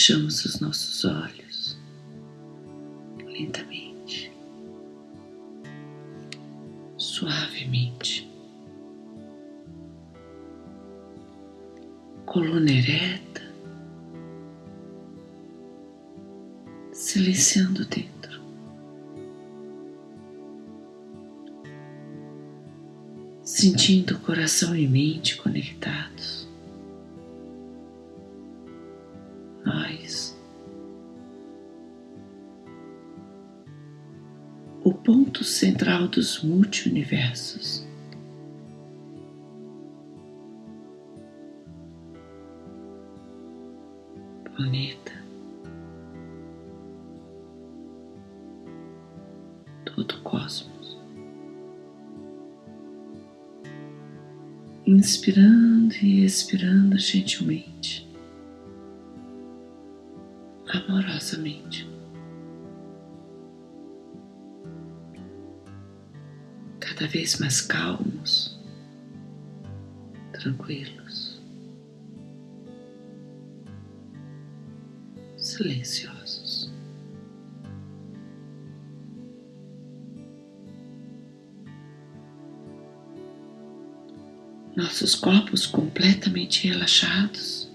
fechamos os nossos olhos lentamente, suavemente, coluna ereta, silenciando dentro. Sentindo coração e mente conectados. Central dos multiversos. Planeta. todo o cosmos. Inspirando e expirando gentilmente, amorosamente. Cada vez mais calmos, tranquilos, silenciosos. nossos corpos completamente relaxados,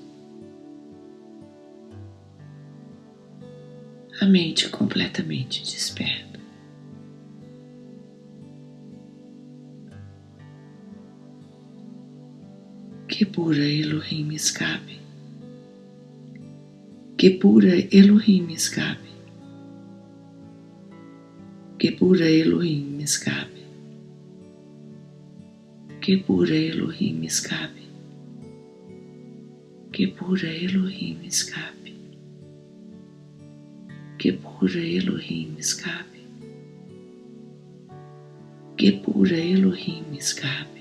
a mente completamente desperta. Que pura Elohim escape, que pura Elohim escape, que pura Elohim escape. Que pura Elohim escape, que pura Elohim escape, que pura Elohim escape, que pura Elohim escape.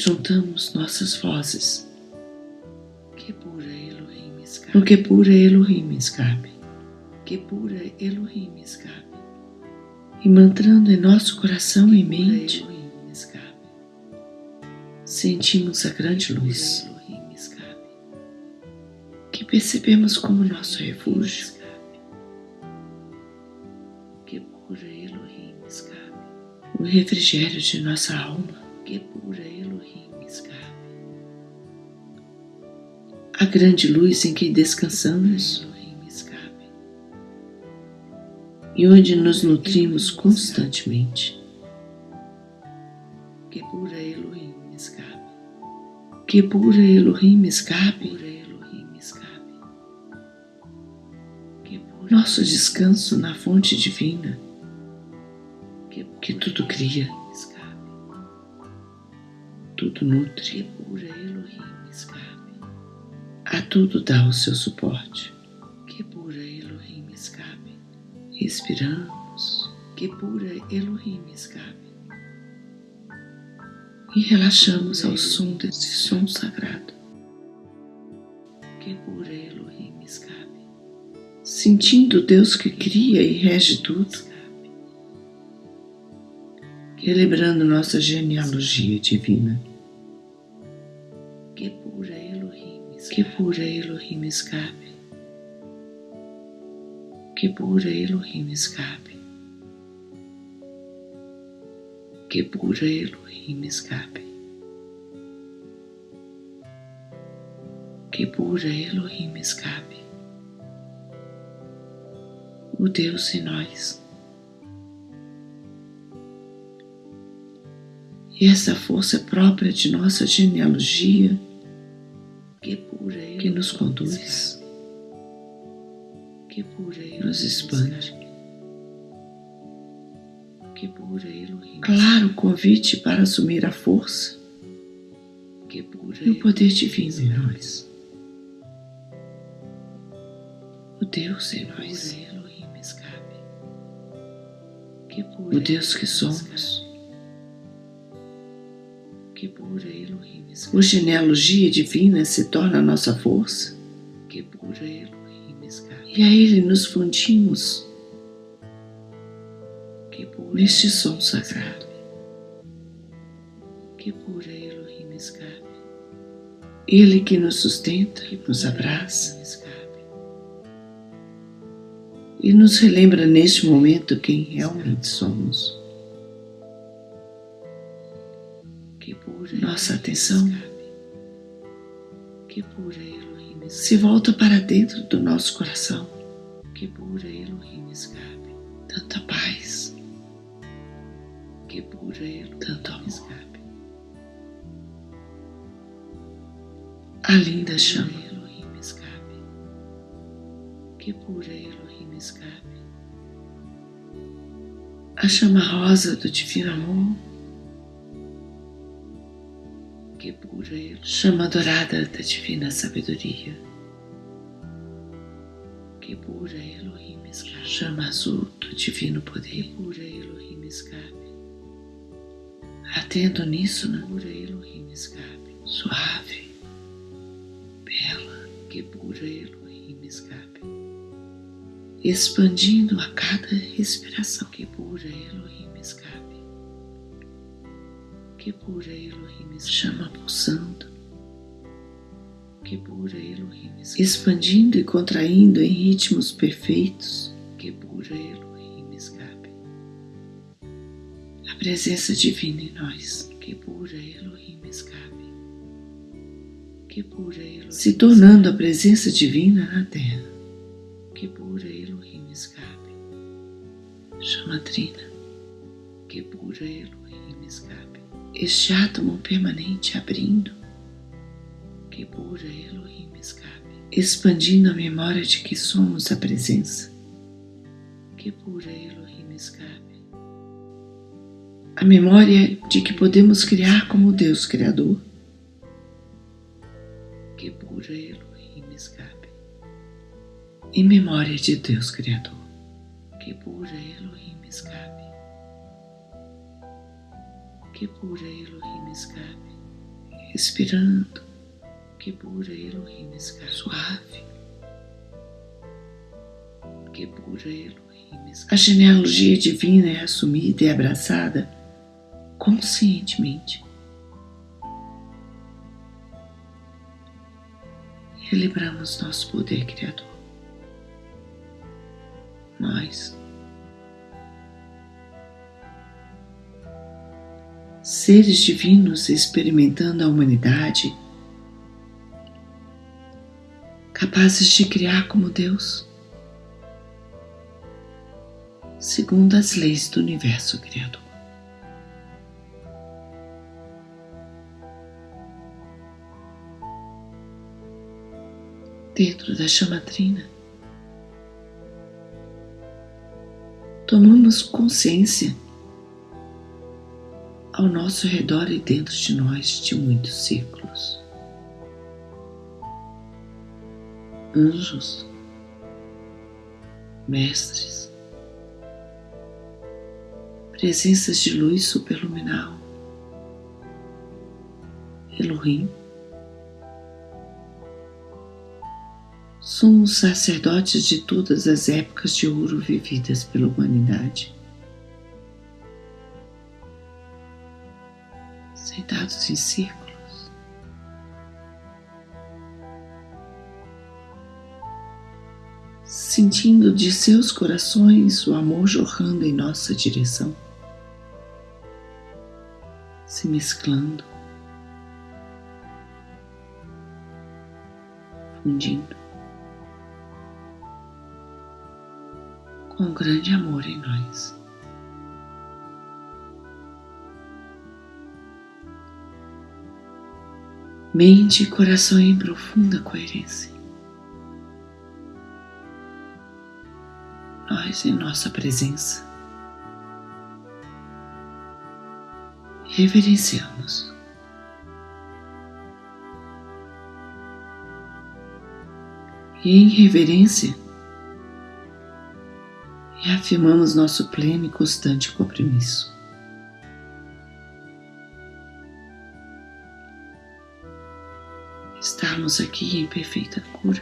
Juntamos nossas vozes. Que pura Elohim escape. O que pura Elohim escape. Que pura Elohim escape e mantrando em nosso coração e mente, sentimos a grande luz que percebemos como nosso refúgio. Que pura Elohim escape. O refrigério de nossa alma. Que pura A grande luz em que descansamos e onde nos nutrimos constantemente. Que pura Elohim escape. Que pura Elohim escape. Nosso descanso na fonte divina que, que tudo cria, tudo nutre, a tudo dá o seu suporte. Que pura Elohim escape Respiramos, que pura Elohim escape. E relaxamos ao som desse som sagrado. Que pura Elohim escape. Sentindo Deus que cria e rege tudo. Celebrando nossa genealogia divina. Que pura Elohim escape que pura Elohim escape. Que pura Elohim escape. Que pura Elohim escape. O Deus em nós. E essa força própria de nossa genealogia que, pura que nos conduz nos expande. Claro convite para assumir a força e o poder divino em nós. O Deus em nós. O Deus que somos. O genealogia divina se torna a nossa força. E a Ele nos fundimos neste som sagrado. Que pura Elohim escape. Ele que nos sustenta e nos abraça e nos relembra neste momento quem realmente somos. Nossa atenção se volta para dentro do nosso coração. Tanta paz, tanto amor. A linda chama. A chama rosa do divino amor. Que pura Elohim. Chama dourada da divina sabedoria. Que pura Elohim escape. Chama azul do divino poder. Que pura Elohim escape. Atento nisso, na pura Elohim escape. Suave que pura Elohim escape, expandindo a cada respiração, que pura Elohim escape, que pura Elohim chama pulsando, que pura Elohim expandindo e contraindo em ritmos perfeitos, que pura Elohim escape, a presença divina em nós, que pura Elohim escape que pura Elohim se tornando a presença divina na terra. Que pura Elohim escape. Chama Trina. Que pura Elohim escape. Este átomo permanente abrindo. Que pura Elohim escape. Expandindo a memória de que somos a presença. Que pura Elohim escape. A memória de que podemos criar como Deus Criador que pura Elohim escape. Em memória de Deus Criador, que pura Elohim Que pura Elohim escape. Respirando, que pura Elohim escape. Suave. Que pura Elohim escape. A genealogia divina é assumida e abraçada conscientemente Celebramos nosso poder criador. Nós, seres divinos experimentando a humanidade, capazes de criar como Deus, segundo as leis do universo criador. dentro da chamatrina. Tomamos consciência ao nosso redor e dentro de nós de muitos círculos. Anjos, mestres, presenças de luz superluminal, Elohim, somos sacerdotes de todas as épocas de ouro vividas pela humanidade. Sentados em círculos, sentindo de seus corações o amor jorrando em nossa direção, se mesclando, fundindo. com grande amor em nós. Mente e coração em profunda coerência. Nós em nossa presença. Reverenciamos. E em reverência, reafirmamos nosso pleno e constante compromisso. Estarmos aqui em perfeita cura,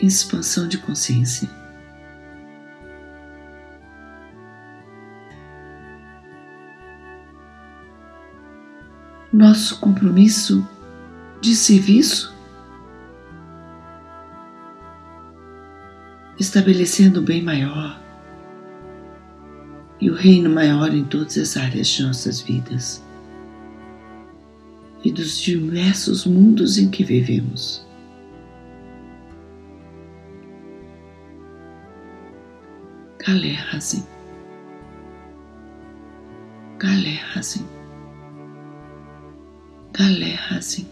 expansão de consciência. nosso compromisso de serviço, estabelecendo o bem maior e o reino maior em todas as áreas de nossas vidas e dos diversos mundos em que vivemos. Kalé Hazin. Kalé Hazin. Kalé Hazin.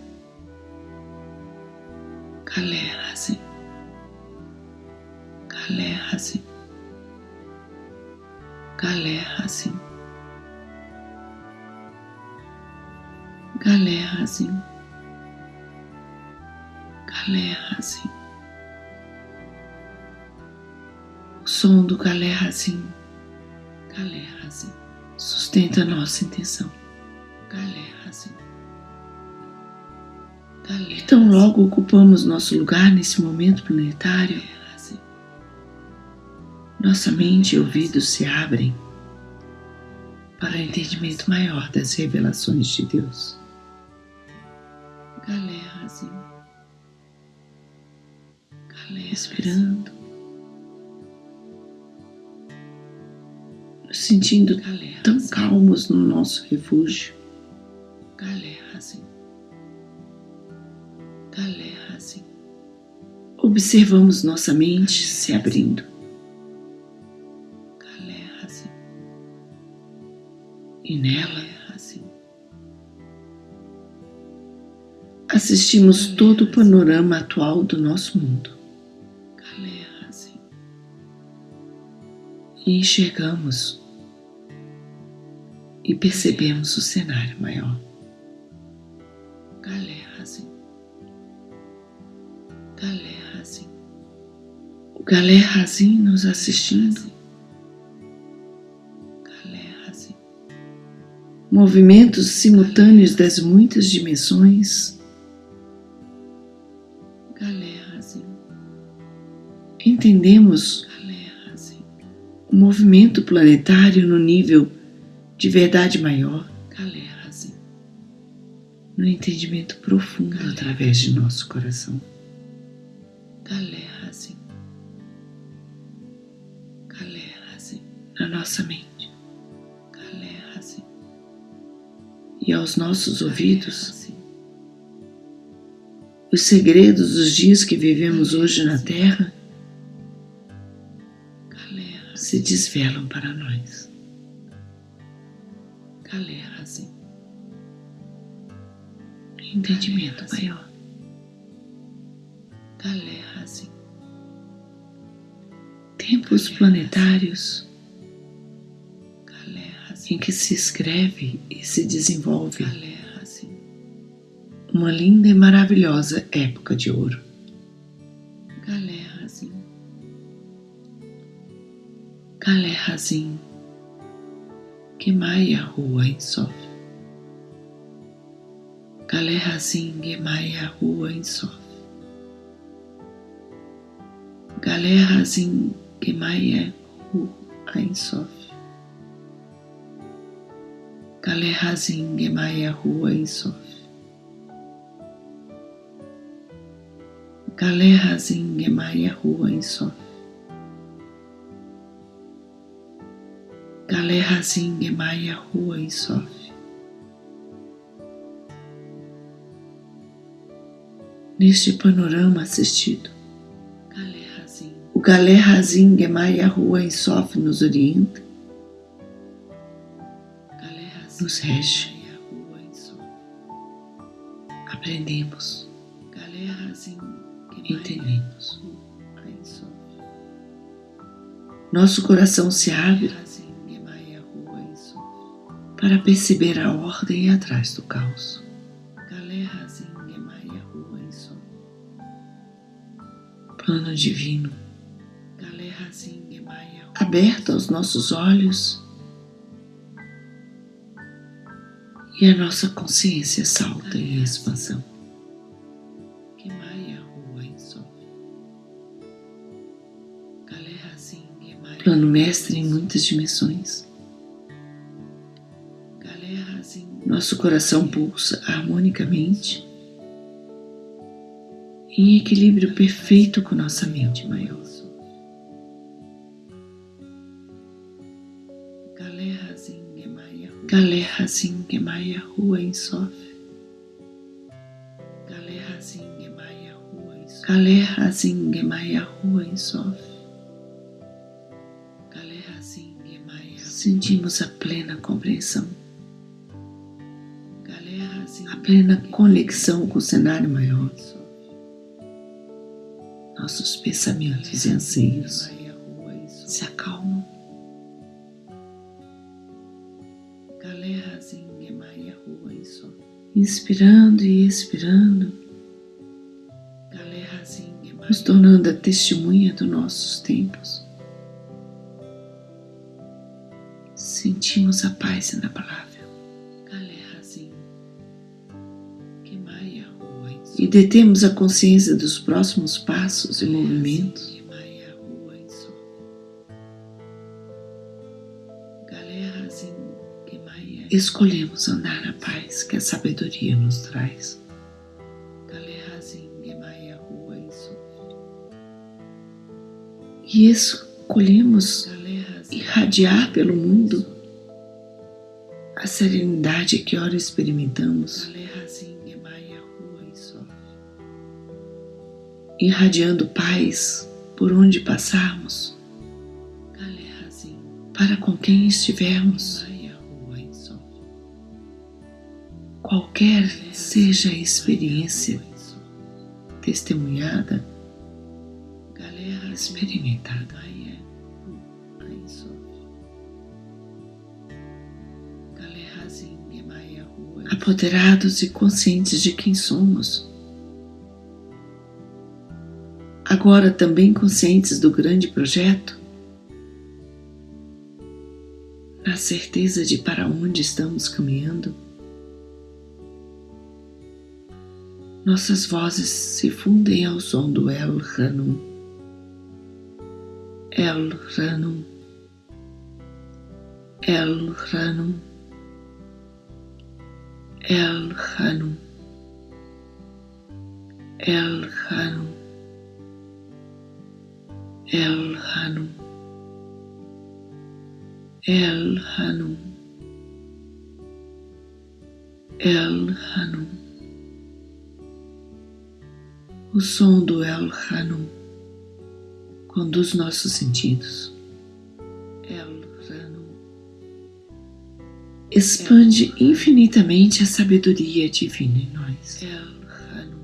Kalé Galerrasen. Galerrasen. O som do Galerrasen. Galerrasen. Sustenta a nossa intenção. Galerrasen. Então, logo ocupamos nosso lugar nesse momento planetário, nossa mente e ouvidos se abrem para o entendimento maior das revelações de Deus. Galera, assim. Galera, respirando. Nos sentindo Galera, tão assim. calmos no nosso refúgio. Galera, assim. Galera, assim. Observamos nossa mente se abrindo. e nela Assistimos todo o panorama atual do nosso mundo. Assim. E enxergamos e percebemos o cenário maior. Assim. Assim. O Galera assim nos assistindo movimentos simultâneos das muitas dimensões. Entendemos o movimento planetário no nível de verdade maior, no entendimento profundo através de nosso coração. Na nossa mente. e aos nossos ouvidos os segredos dos dias que vivemos hoje na Terra se desvelam para nós. Assim. Entendimento maior. Assim. Tempos planetários em que se escreve e se desenvolve uma linda e maravilhosa época de ouro. Galé Razin. Que maia rua em sofre. Galé que maia Rua Insof. Galé que maia Rua Insof. Galé que maia Rua Insof. Galerrazinha Maria Rua Insônia. em Maria Rua Insônia. Neste panorama assistido, o Galé Razin Gemaria Rua Insof nos orienta, nos rege, aprendemos. Galé Razin entendemos. Nosso coração se abre para perceber a ordem atrás do caos. Plano divino, aberto aos nossos olhos e a nossa consciência salta em expansão. Plano mestre em muitas dimensões. Nosso coração pulsa harmonicamente em equilíbrio perfeito com nossa mente maior. Galé Hazim Gemaya Rua em Sof. Galé Hazim Gemaya Rua em Sof. Galé Hazim Gemaya Rua em Sentimos a plena compreensão. A plena conexão com o cenário maior. Nossos pensamentos e anseios se acalmam. inspirando e expirando, nos tornando a testemunha dos nossos tempos. Sentimos a paz na palavra. E detemos a consciência dos próximos passos e movimentos. escolhemos andar na paz que a sabedoria nos traz. E escolhemos irradiar pelo mundo a serenidade que ora experimentamos, irradiando paz por onde passarmos, para com quem estivermos. qualquer seja a experiência testemunhada, experimentada. Apoderados e conscientes de quem somos. Agora também conscientes do grande projeto, na certeza de para onde estamos caminhando. nossas vozes se fundem ao som do El Ranum. El Ranum. El Ranum. El Ranum. El Ranum. El Ranum. El Ranum. El Ranum. O som do El Hanum conduz nossos sentidos. El Hanum expande infinitamente a sabedoria divina em nós. Hanum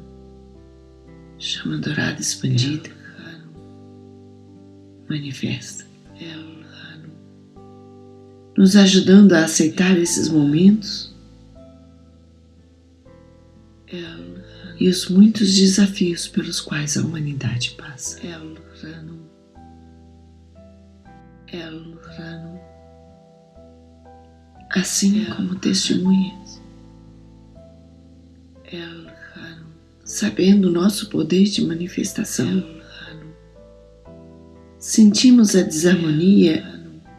chama dourada expandida manifesta. Hanum nos ajudando a aceitar esses momentos. El e os muitos desafios pelos quais a humanidade passa. El Rano. El Rano. Assim El como testemunhas. Rano. Sabendo o nosso poder de manifestação. Rano. Sentimos a desarmonia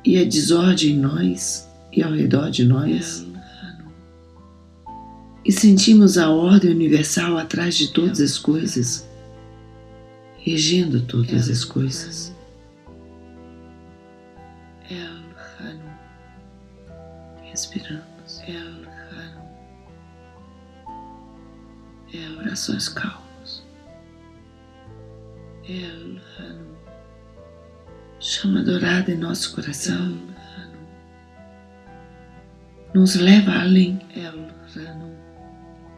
e a desordem em nós e ao redor de nós. E sentimos a ordem universal atrás de todas as coisas, regendo todas as coisas respiramos. Ela calma. É orações calmas. Ela calma. Chama dourada em nosso coração. Nos leva além. É Ela calma.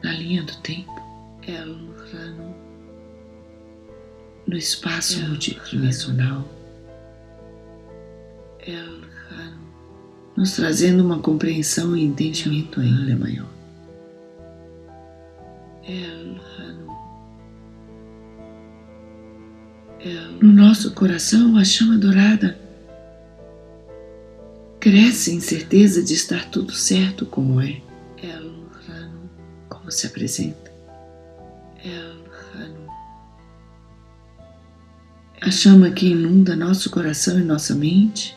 Na linha do tempo. É Ela calma. No espaço multidimensional. É Ela calma nos trazendo uma compreensão e entendimento ainda maior. El Rano. No nosso coração, a chama dourada cresce em certeza de estar tudo certo como é. Se apresenta. A chama que inunda nosso coração e nossa mente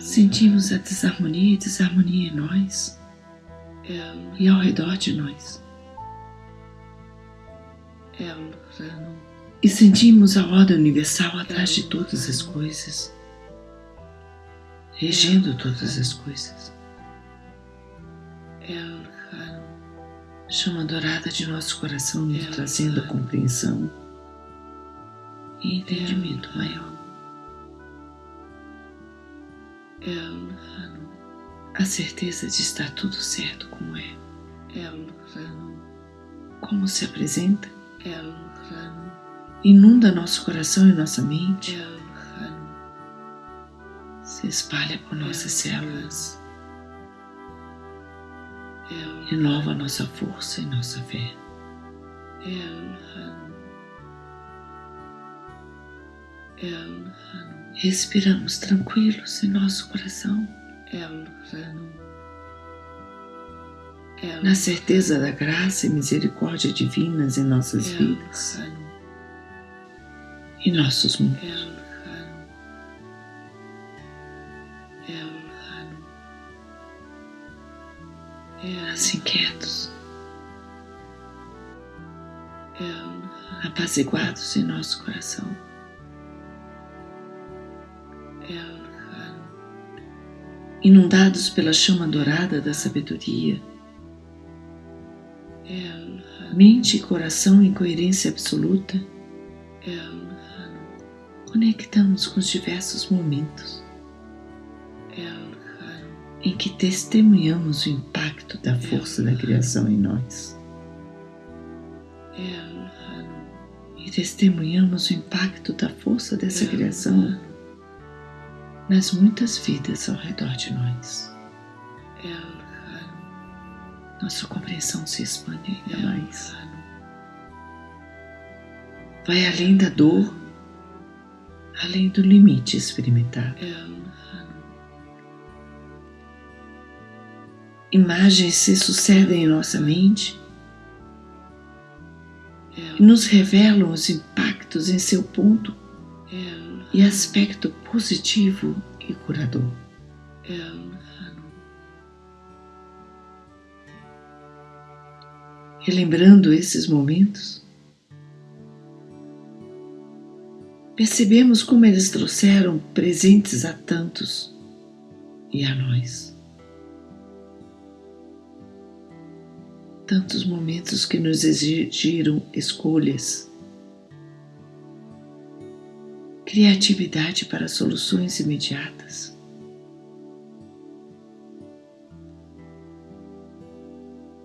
Sentimos a desarmonia e desarmonia em nós e ao redor de nós. E sentimos a ordem universal atrás de todas as coisas, regendo todas as coisas. Chama dourada de nosso coração nos trazendo a compreensão e entendimento maior. A certeza de estar tudo certo como é. Como se apresenta? Inunda nosso coração e nossa mente. Se espalha por nossas células. Renova nossa força e nossa fé. Respiramos tranquilos em nosso coração. Na certeza da graça e misericórdia divinas em nossas vidas e nossos mundos. Assim quietos, apaziguados em nosso coração. Inundados pela chama dourada da sabedoria. Mente e coração em coerência absoluta. Conectamos com os diversos momentos. Em que testemunhamos o impacto da força da criação em nós. E testemunhamos o impacto da força dessa criação nas muitas vidas ao redor de nós. Nossa compreensão se expande ainda mais. Vai além da dor, além do limite experimentado. Imagens se sucedem em nossa mente e nos revelam os impactos em seu ponto e aspecto positivo e curador. Relembrando esses momentos, percebemos como eles trouxeram presentes a tantos e a nós. Tantos momentos que nos exigiram escolhas criatividade para soluções imediatas.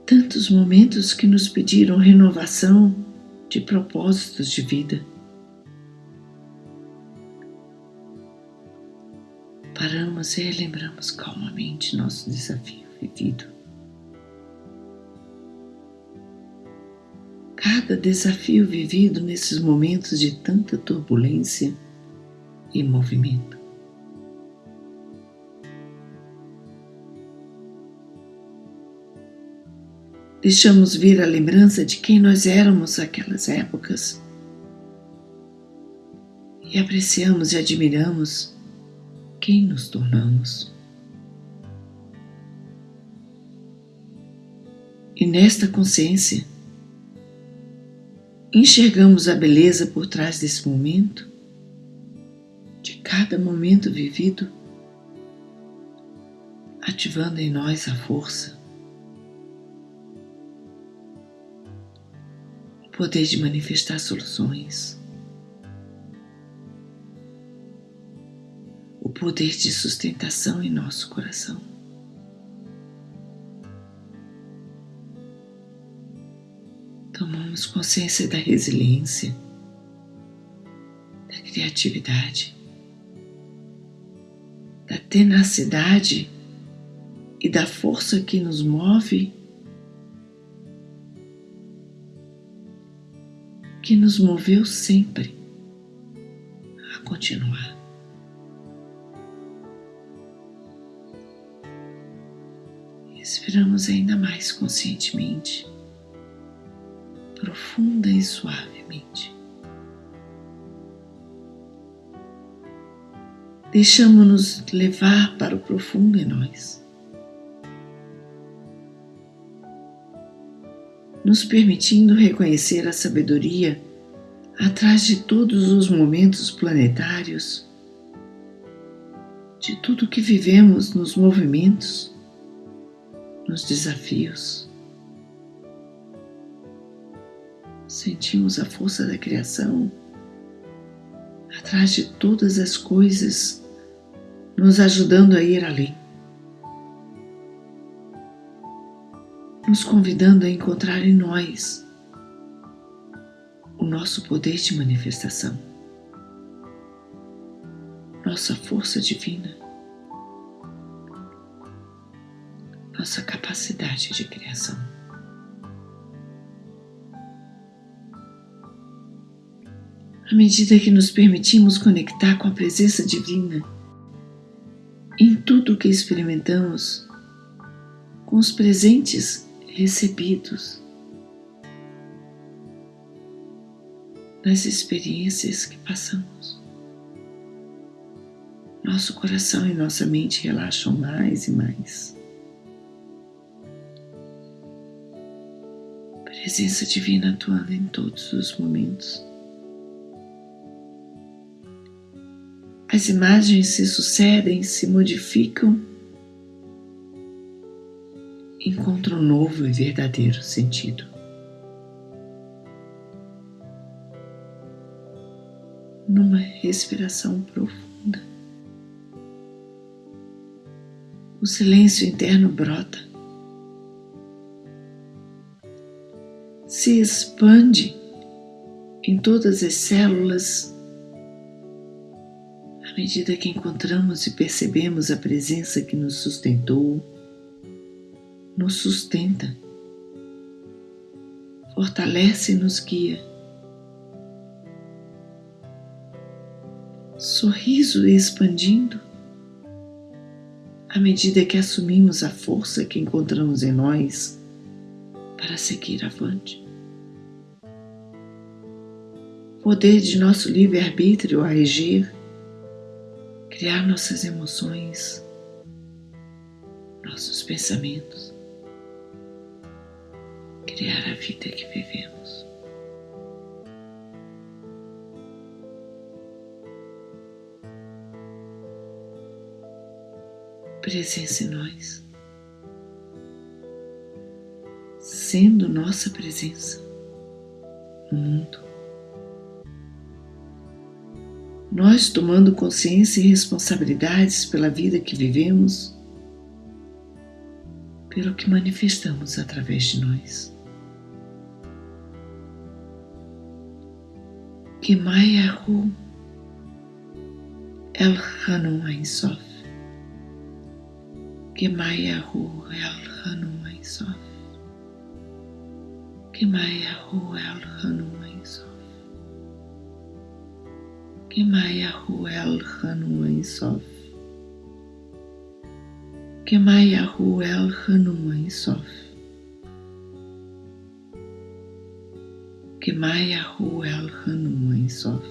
Tantos momentos que nos pediram renovação de propósitos de vida. Paramos e relembramos calmamente nosso desafio vivido. Cada desafio vivido nesses momentos de tanta turbulência e movimento. Deixamos vir a lembrança de quem nós éramos naquelas épocas e apreciamos e admiramos quem nos tornamos. E nesta consciência, enxergamos a beleza por trás desse momento cada momento vivido, ativando em nós a força, o poder de manifestar soluções, o poder de sustentação em nosso coração. Tomamos consciência da resiliência, da criatividade, da tenacidade e da força que nos move, que nos moveu sempre a continuar. Respiramos ainda mais conscientemente, profunda e suavemente. Deixamos-nos levar para o profundo em nós. Nos permitindo reconhecer a sabedoria atrás de todos os momentos planetários, de tudo que vivemos nos movimentos, nos desafios. Sentimos a força da criação atrás de todas as coisas, nos ajudando a ir além. Nos convidando a encontrar em nós o nosso poder de manifestação, nossa força divina, nossa capacidade de criação. À medida que nos permitimos conectar com a presença divina, em tudo o que experimentamos, com os presentes recebidos, nas experiências que passamos. Nosso coração e nossa mente relaxam mais e mais. Presença divina atuando em todos os momentos. As imagens se sucedem, se modificam, encontram um novo e verdadeiro sentido. Numa respiração profunda, o silêncio interno brota, se expande em todas as células medida que encontramos e percebemos a presença que nos sustentou, nos sustenta, fortalece e nos guia. Sorriso expandindo à medida que assumimos a força que encontramos em nós para seguir avante. Poder de nosso livre-arbítrio a reger criar nossas emoções, nossos pensamentos, criar a vida que vivemos. Presença em nós, sendo nossa presença no mundo. Nós tomando consciência e responsabilidades pela vida que vivemos, pelo que manifestamos através de nós. Que Mayahu El Hanum Ein Sof. Que Mayahu El Hanum Ein Sof. Que Mayahu El Hanum Ein Sof. Kemayahu El Hanuman Sof. Kemayahu El Hanuman Sof. Kemayahu El Hanuman Sof.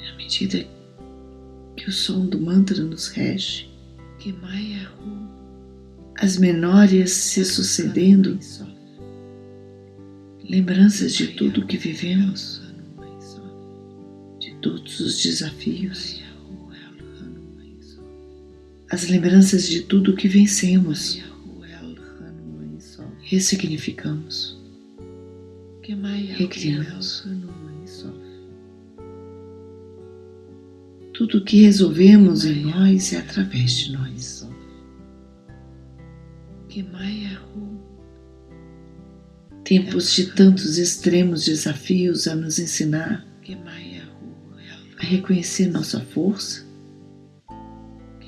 À medida que o som do mantra nos rege, Kemayahu, as memórias se sucedendo, lembranças de tudo que vivemos, todos os desafios, as lembranças de tudo que vencemos, ressignificamos, recriamos. Tudo que resolvemos em nós é através de nós. Tempos de tantos extremos desafios a nos ensinar a reconhecer nossa força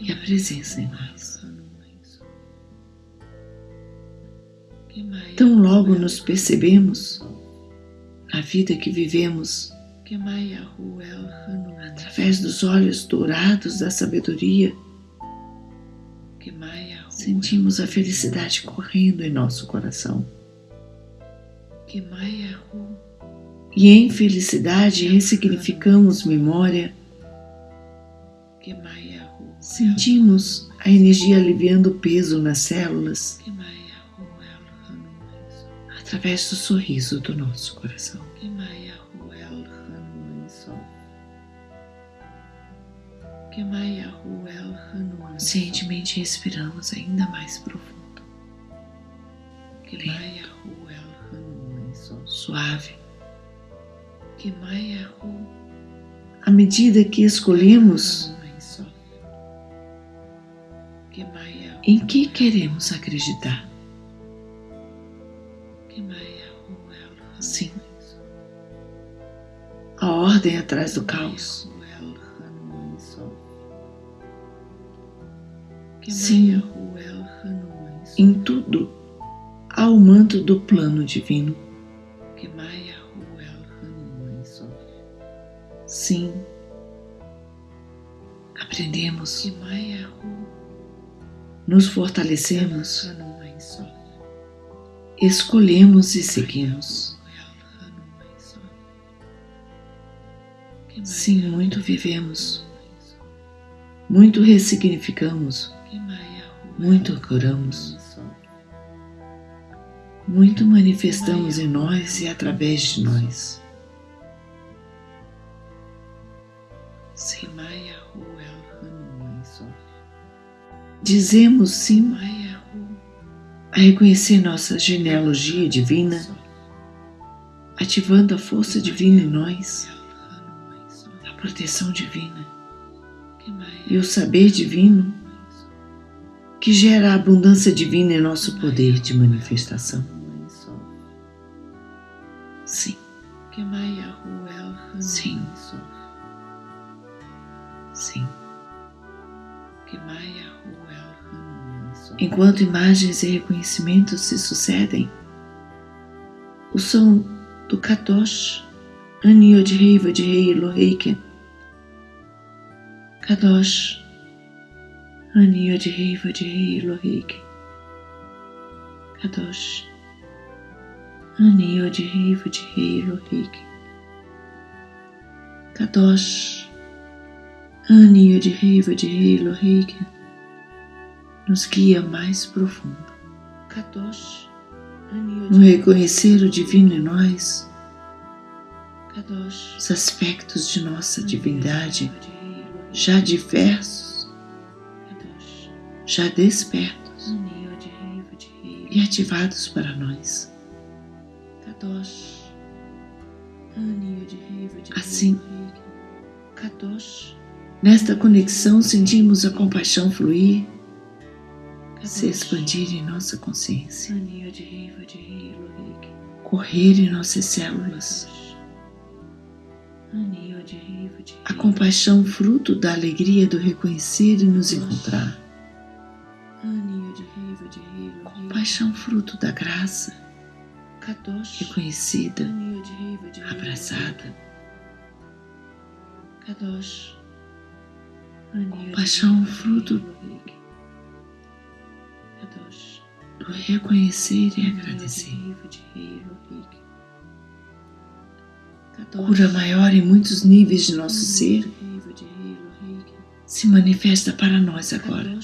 e a presença em nós. Tão logo nos percebemos na vida que vivemos através dos olhos dourados da sabedoria, sentimos a felicidade correndo em nosso coração. E em felicidade ressignificamos memória. Sentimos a energia aliviando o peso nas células. Através do sorriso do nosso coração. Conscientemente respiramos ainda mais profundo. Lento, suave. À medida que escolhemos em que queremos acreditar. Sim. A ordem atrás do caos. Sim. Em tudo há o manto do plano divino. Aprendemos nos fortalecemos, escolhemos e seguimos. Sim, muito vivemos, muito ressignificamos, muito curamos, muito manifestamos em nós e através de nós. Dizemos sim a reconhecer nossa genealogia divina, ativando a força divina em nós, a proteção divina e o saber divino que gera a abundância divina em nosso poder de manifestação. Sim. Sim. Enquanto imagens e reconhecimentos se sucedem, o som do Kadosh, Aniod Reiva de Rei Eloheiken, Kadosh, Aniod Reiva de Rei Eloheiken, Kadosh, Aniod Reiva de Rei Eloheiken, Kadosh, Aniod Reiva de Rei Eloheiken, nos guia mais profundo. No reconhecer o divino em nós, os aspectos de nossa divindade já diversos, já despertos e ativados para nós. Assim, nesta conexão sentimos a compaixão fluir se expandir em nossa consciência, correr em nossas células. A compaixão, fruto da alegria do reconhecer e nos encontrar. Compaixão, fruto da graça, reconhecida, abraçada. Compaixão, fruto do reconhecer e agradecer. Cura maior em muitos níveis de nosso ser se manifesta para nós agora.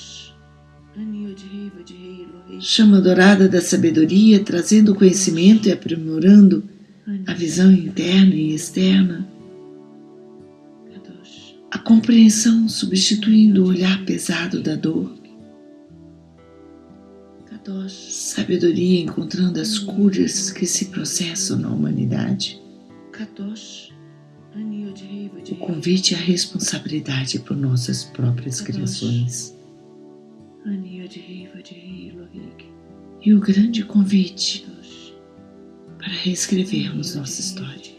Chama dourada da sabedoria, trazendo conhecimento e aprimorando a visão interna e externa. A compreensão substituindo o olhar pesado da dor sabedoria encontrando as curas que se processam na humanidade. O convite à responsabilidade por nossas próprias criações. E o grande convite para reescrevermos nossa história.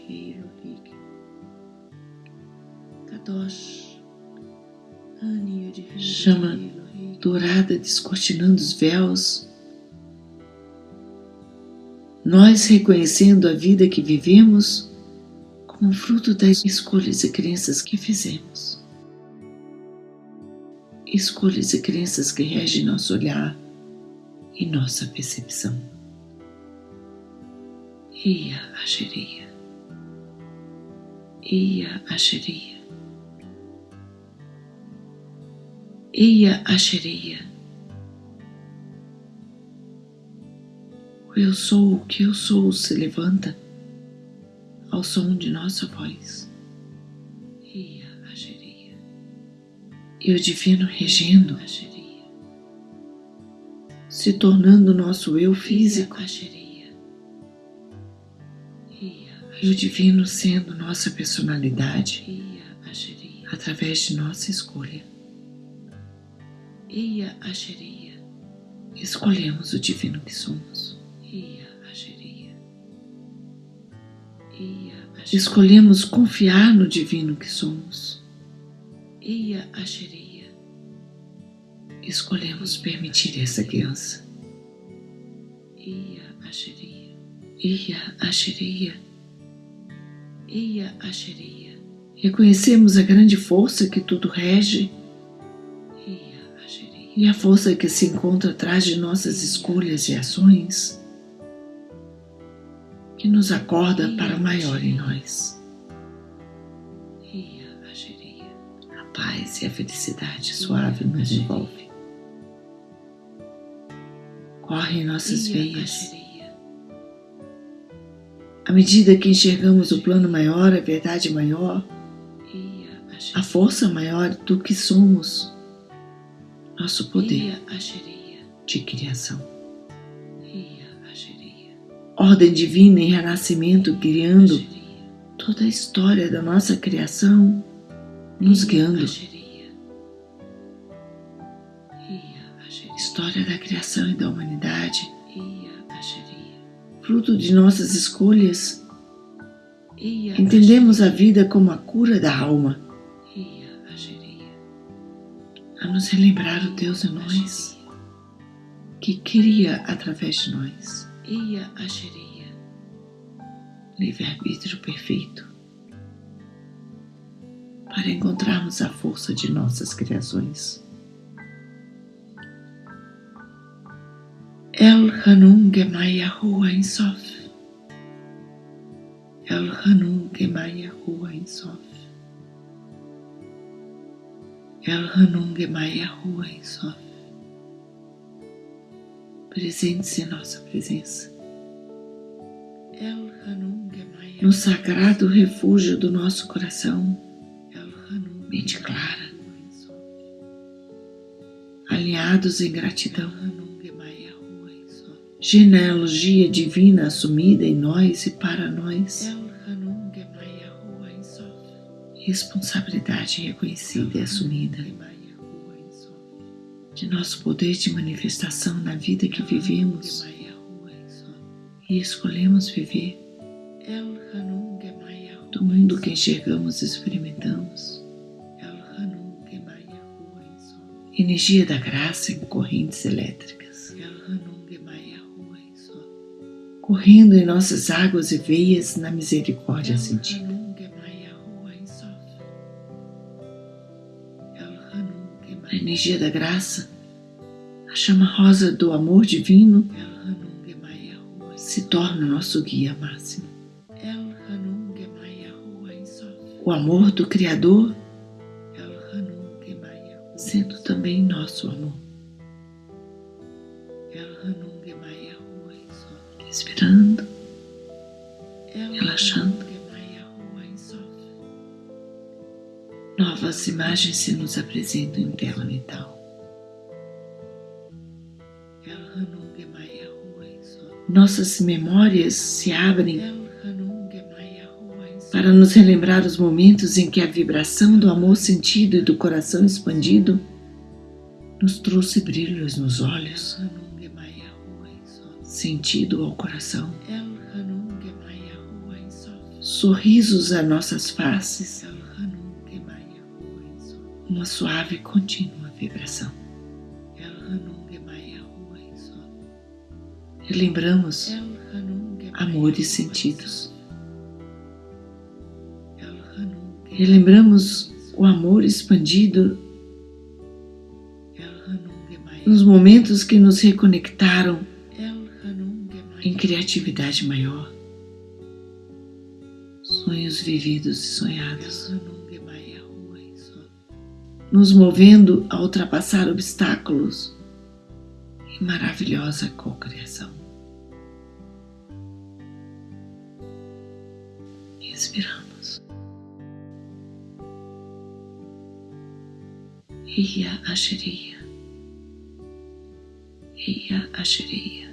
Chama dourada descortinando os véus nós reconhecendo a vida que vivemos como fruto das escolhas e crenças que fizemos. Escolhas e crenças que regem nosso olhar e nossa percepção. Ia Asheria. Ia Asheria. Eia Ashereia. Eu sou, o que eu sou se levanta ao som de nossa voz. E o divino regendo se tornando nosso eu físico. E o divino sendo nossa personalidade através de nossa escolha. Escolhemos o divino que somos. Eia Ashereia. Escolhemos confiar no divino que somos. Eia Ashereia. Escolhemos permitir essa criança. Eia Ashereia. Eia Ashereia. Eia Ashereia. Reconhecemos a grande força que tudo rege e a força que se encontra atrás de nossas escolhas e ações, que nos acorda para o maior em nós. A paz e a felicidade suave nos envolve. Corre em nossas veias. À medida que enxergamos o plano maior, a verdade maior, a força maior do que somos, nosso poder de criação. Ordem divina em renascimento, criando toda a história da nossa criação, nos guiando. História da criação e da humanidade, fruto de nossas escolhas. Entendemos a vida como a cura da alma a nos relembrar o Deus em nós, que queria através de nós. Eia Ashereia, livre-arbítrio perfeito, para encontrarmos a força de nossas criações. El Hanun Gemaya Rua Sof. El Hanun Gemaya Rua Sof. El Hanung Maya Rua em Sof. Presente-se em nossa presença. No sagrado refúgio do nosso coração, mente clara, alinhados em gratidão, genealogia divina assumida em nós e para nós responsabilidade reconhecida e assumida de nosso poder de manifestação na vida que vivemos e escolhemos viver, do mundo que enxergamos e experimentamos. Energia da graça em correntes elétricas, correndo em nossas águas e veias na misericórdia sentida. a energia da graça, a chama rosa do amor divino se torna nosso guia máximo. O amor do Criador sendo também nosso amor. Respirando, relaxando. novas imagens se nos apresentam em tela mental. Nossas memórias se abrem para nos relembrar os momentos em que a vibração do amor sentido e do coração expandido nos trouxe brilhos nos olhos, sentido ao coração, sorrisos a nossas faces uma suave e contínua vibração. Relembramos amores sentidos. Relembramos o amor expandido nos momentos que nos reconectaram em criatividade maior, sonhos vividos e sonhados nos movendo a ultrapassar obstáculos e maravilhosa cocriação. Respiramos. Ia Asheria. Ia Asheria.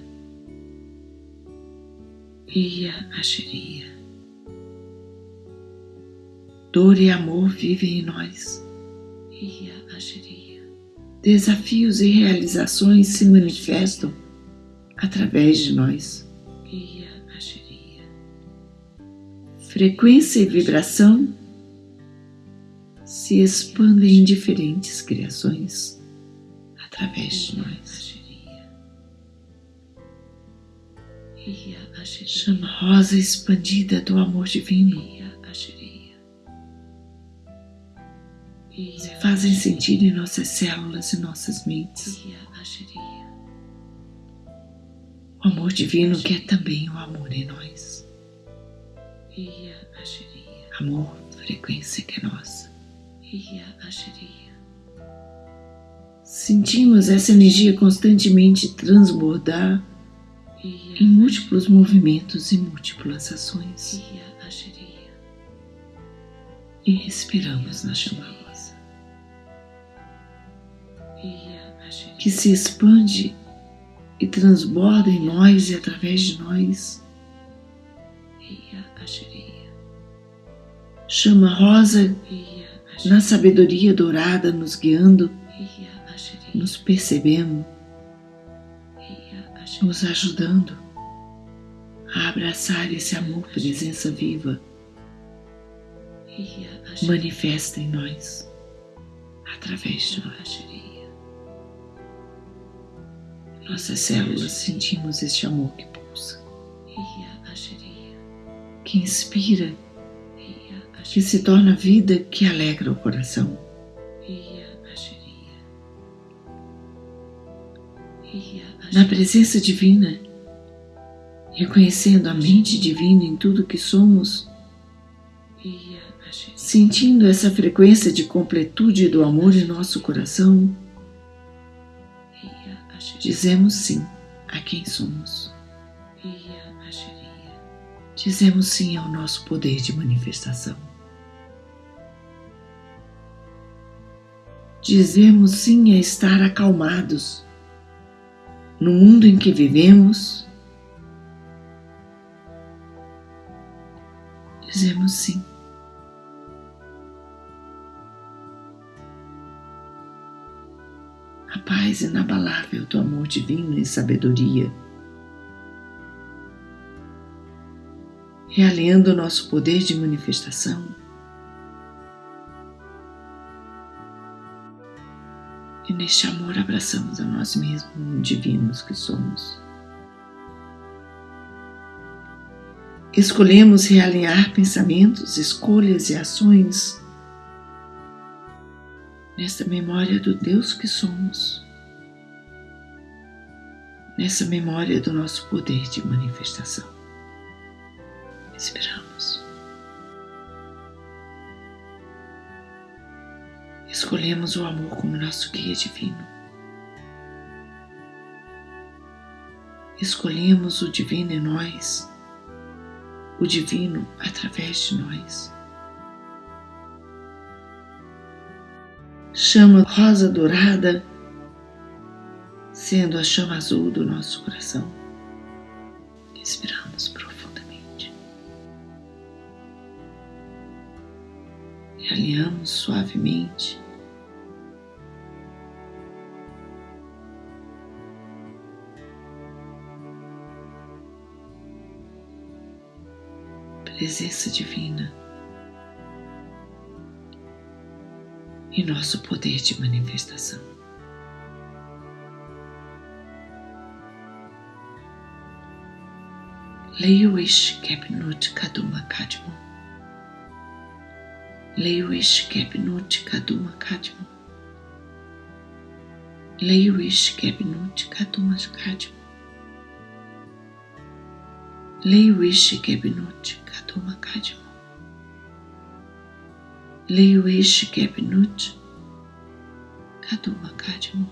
Ia Asheria. Dor e amor vivem em nós. Ia Asheria. Desafios e realizações se manifestam através de nós. Ia. Frequência e vibração se expandem em diferentes criações através de nós. Chama rosa expandida do amor divino se fazem sentir em nossas células e nossas mentes. O amor divino quer também o amor em nós. Amor, frequência que é nossa. Sentimos essa energia constantemente transbordar em múltiplos movimentos e múltiplas ações. E respiramos na chama rosa, que se expande e transborda em nós e através de nós. Chama rosa na sabedoria dourada nos guiando, nos percebendo nos ajudando a abraçar esse amor, presença viva, manifesta em nós, através de nós. Nossas células sentimos este amor que pulsa, que inspira, que se torna vida, que alegra o coração. na presença divina, reconhecendo a mente divina em tudo que somos, sentindo essa frequência de completude do amor em nosso coração, dizemos sim a quem somos. Dizemos sim ao nosso poder de manifestação. Dizemos sim a estar acalmados no mundo em que vivemos, dizemos sim. A paz inabalável do amor divino e sabedoria, realinhando o nosso poder de manifestação E neste amor abraçamos a nós mesmos, divinos que somos. Escolhemos realinhar pensamentos, escolhas e ações nesta memória do Deus que somos, nessa memória do nosso poder de manifestação. Esperamos. Escolhemos o amor como nosso guia divino. Escolhemos o divino em nós, o divino através de nós. Chama rosa dourada, sendo a chama azul do nosso coração. Respiramos profundamente. E alinhamos suavemente presença divina e nosso poder de manifestação. Leiuish Kepnut Kaduma Kadmo. Leiuish Kepnut Kaduma Kadmo. Leiuish Kepnut Kaduma Kadmo. Leiuish Kepnut Kaduma Kadmo. Leiuish Kepnut Kaduma Kadimu.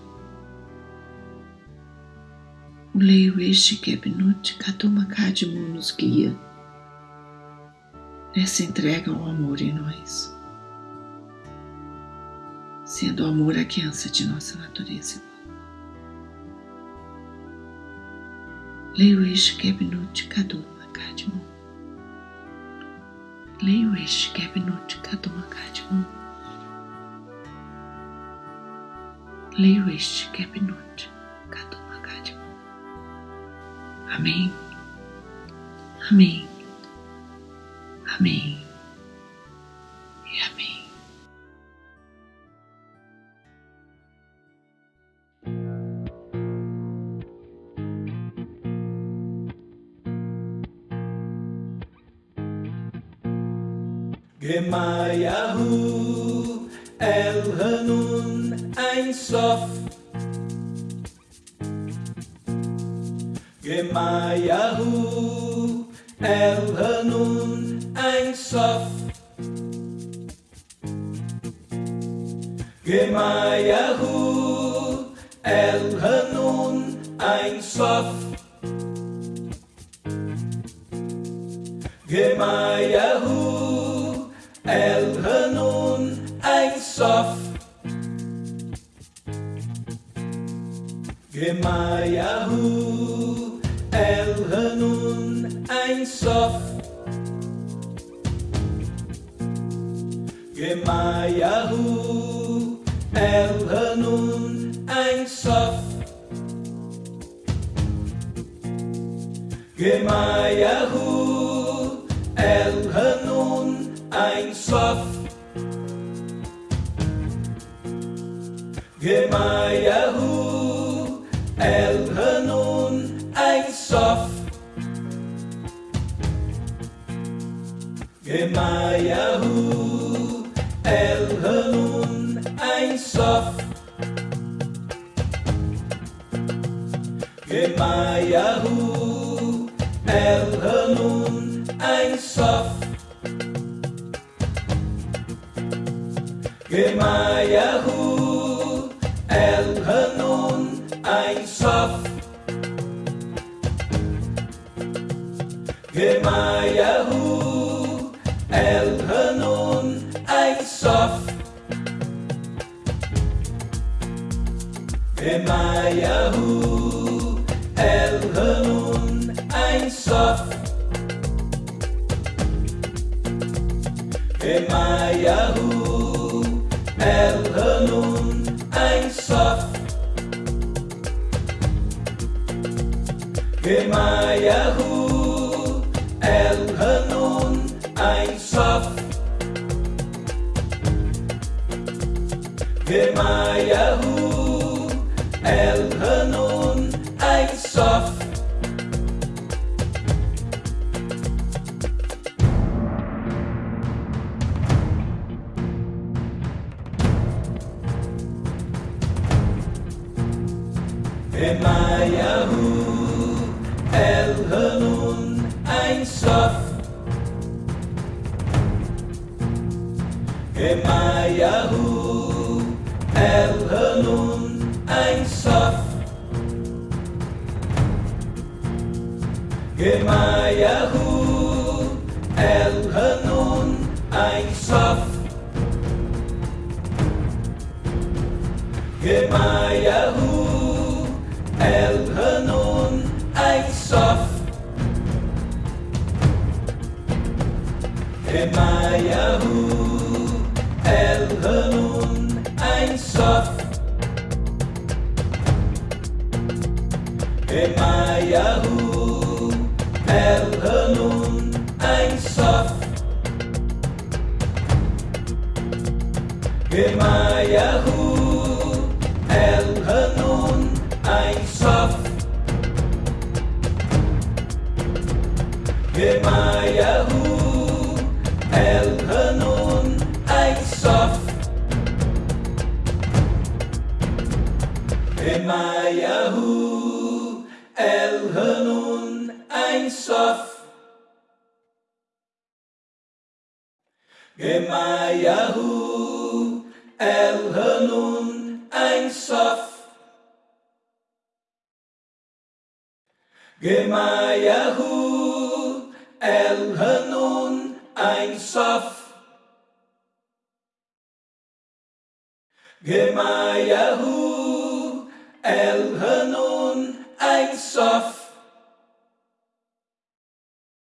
O leio este Kebnut Kaduma Kadimu nos guia nessa entrega ao amor em nós, sendo o amor a criança de nossa natureza. Leio este Lewis Gebnut Kadu este Lewis é Gebnut Kadu Makadmo. Lewis Gebnut é Kadu Makadmo. Amém. Amém. Amém. my Gemayahu El Hanun Ein Sof. Gemayahu El Hanun Ein Sof. Gemayahu El Hanun Ein Sof. Gemayahu Yahoo, Elhanun Ein Sof. Yahoo, Elhanun Ein Sof. Yahoo, Elhanun Ein Sof. Stel her nun ein Soff. Gemayahu, hell her nun ein Soff. Gemayahu, hell her nun ein Soff. Gemayahu, hell her nun ein Sof Gemayahu El Hanun Ein Sof Gemayahu El Hanun Ein Sof Gemayahu El Hanun Ein Sof Gemayahu El Hanun Ein Sof Gemayahu El Hanun Ein Sof Gemayahu El Hanun Ein Sof Gemayahu El Hanun Ein Sof Gemayahu El Hanun Ein Sof Gemayahu El Hanun Ein Sof. Gemayahu El Hanun Ein Sof. Gemayahu El Hanun Ein Sof.